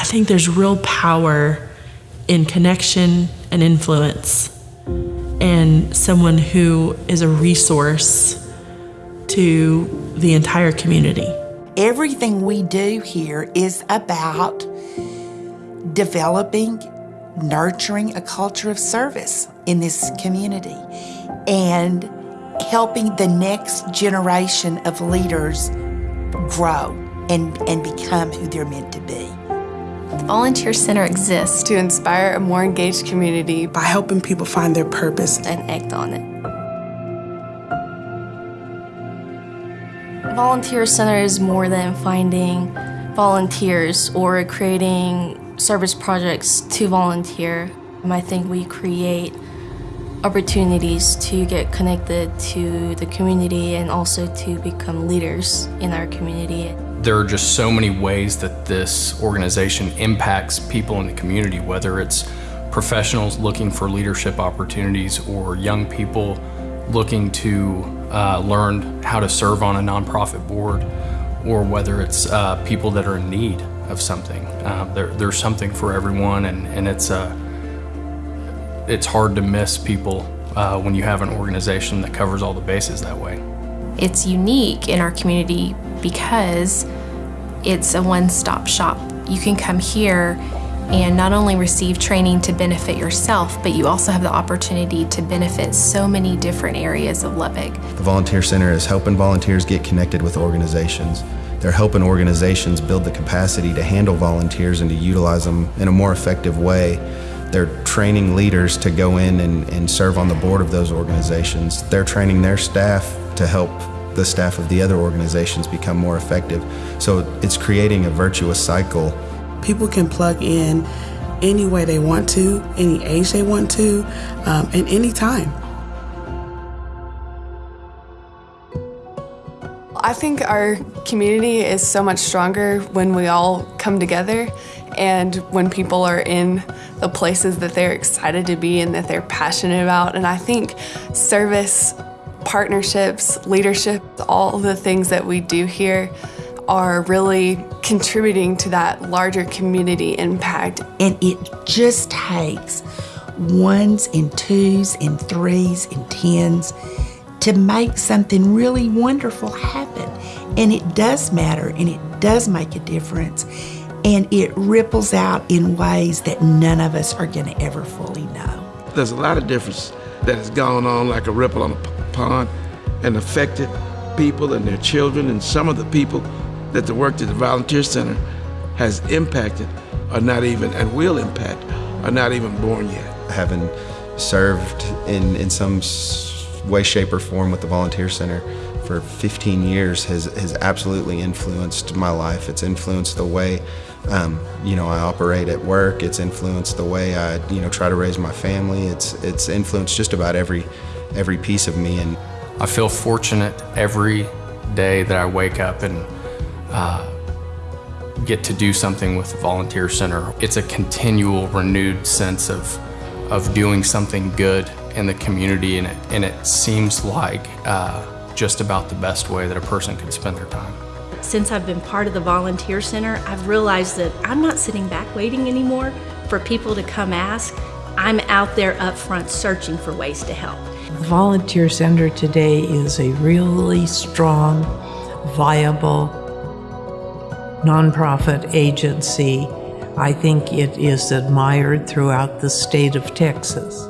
I think there's real power in connection and influence, and someone who is a resource to the entire community. Everything we do here is about developing, nurturing a culture of service in this community and helping the next generation of leaders grow and, and become who they're meant to be. The Volunteer Center exists to inspire a more engaged community by helping people find their purpose and act on it. The Volunteer Center is more than finding volunteers or creating service projects to volunteer. Um, I think we create opportunities to get connected to the community and also to become leaders in our community. There are just so many ways that this organization impacts people in the community, whether it's professionals looking for leadership opportunities or young people looking to uh, learn how to serve on a nonprofit board, or whether it's uh, people that are in need of something. Uh, there, there's something for everyone, and, and it's uh, it's hard to miss people uh, when you have an organization that covers all the bases that way. It's unique in our community because it's a one-stop shop. You can come here and not only receive training to benefit yourself, but you also have the opportunity to benefit so many different areas of Lubbock. The Volunteer Center is helping volunteers get connected with organizations. They're helping organizations build the capacity to handle volunteers and to utilize them in a more effective way they're training leaders to go in and, and serve on the board of those organizations. They're training their staff to help the staff of the other organizations become more effective. So it's creating a virtuous cycle. People can plug in any way they want to, any age they want to, um, and any time. I think our community is so much stronger when we all come together and when people are in the places that they're excited to be and that they're passionate about. And I think service, partnerships, leadership, all the things that we do here are really contributing to that larger community impact. And it just takes ones and twos and threes and tens to make something really wonderful happen. And it does matter and it does make a difference and it ripples out in ways that none of us are going to ever fully know. There's a lot of difference that has gone on like a ripple on a pond and affected people and their children and some of the people that the work at the Volunteer Center has impacted are not even, and will impact, are not even born yet. Having served in, in some way, shape, or form with the Volunteer Center, for 15 years has, has absolutely influenced my life. It's influenced the way um, you know I operate at work. It's influenced the way I you know try to raise my family. It's it's influenced just about every every piece of me. And I feel fortunate every day that I wake up and uh, get to do something with the Volunteer Center. It's a continual, renewed sense of of doing something good in the community, and it, and it seems like. Uh, just about the best way that a person can spend their time. Since I've been part of the Volunteer Center, I've realized that I'm not sitting back waiting anymore for people to come ask. I'm out there up front searching for ways to help. Volunteer Center today is a really strong, viable nonprofit agency. I think it is admired throughout the state of Texas.